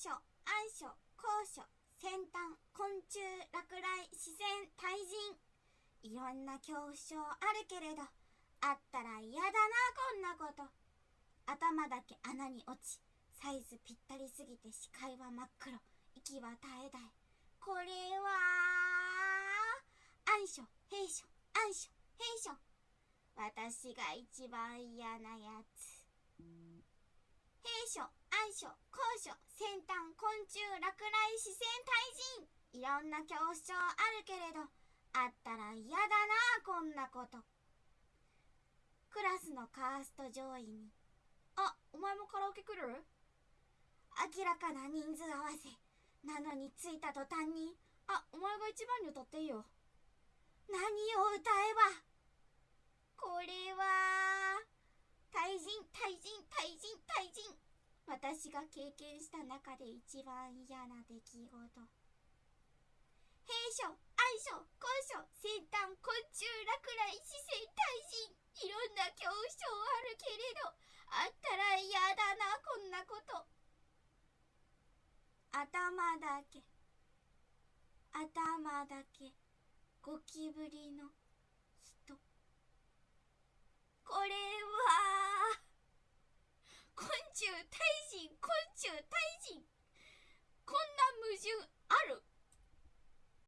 書暗書高所先端昆虫落雷自然対人。いろんな恐怖症あるけれどあったら嫌だなこんなこと。頭だけ穴に落ちサイズぴったりすぎて視界は真っ黒息は絶え絶え。これは暗所兵所暗所兵所。私が一番嫌なやつ。兵所暗所高所先端昆虫落雷視線対人。いろんな恐怖症あるけれどあったら嫌だなこんなこと。クラスのカースト上位に。あお前もカラオケ来る？明らかな人数合わせ。なのに着いた途端にあお前が一番に歌っていいよ。何を歌えばこれは対人対人対人対人私が経験した中で一番嫌な出来事。兵所愛所高所先端昆虫落雷視線対人いろんな恐怖症あるけれどあったら嫌だなこんなこと。頭だけ頭だけゴキブリの